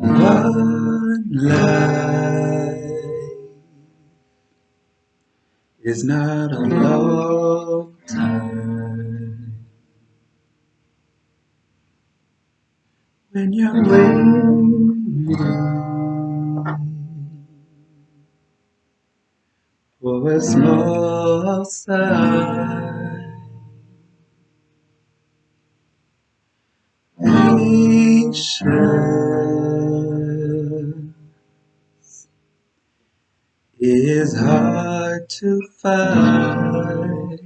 One life is not a long time. When you're waiting Mm. a small sign. Patience is hard to find.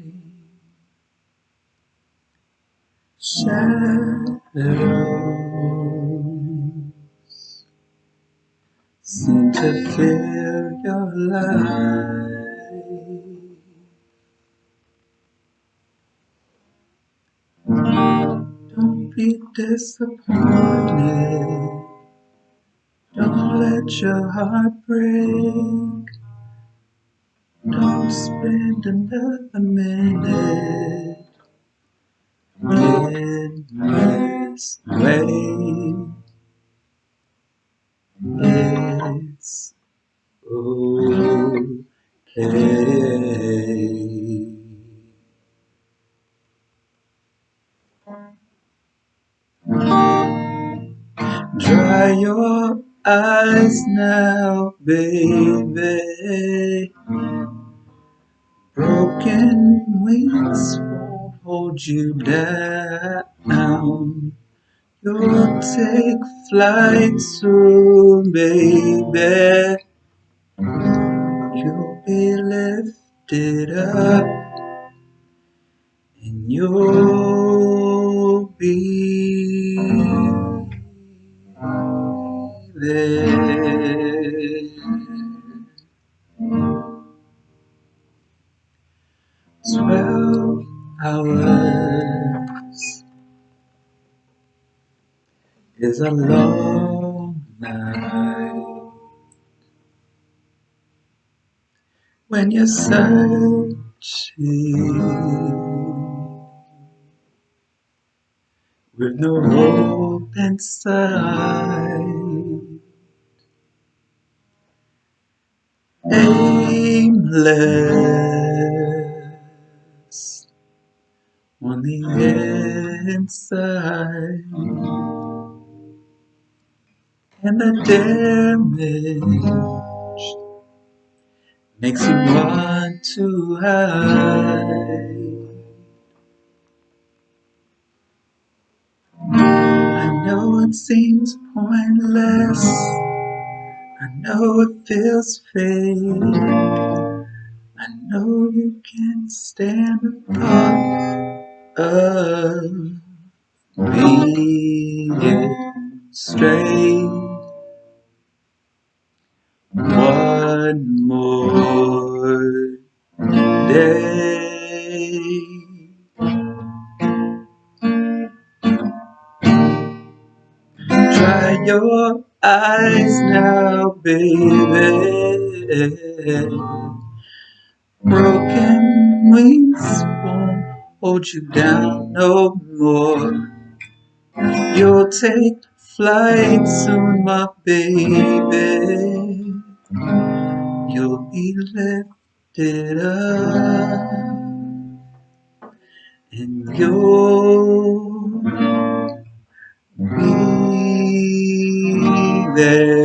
Shadows seem to fill your life. Be disappointed. Don't let your heart break. Don't spend another minute in this way. It's okay. Your eyes now, baby. Broken wings won't hold you down. You'll take flight soon, baby. You'll be lifted up and you'll Twelve hours is a long night when you're searching with no hope inside. Aimless on the inside, and the damage makes you want to hide. I know it seems pointless. I know it feels fake. I know you can't stand the thought of being straight. One more day. Dry your eyes now, baby. Broken wings won't hold you down no more. You'll take flight soon, my baby. You'll be lifted up and you'll be there.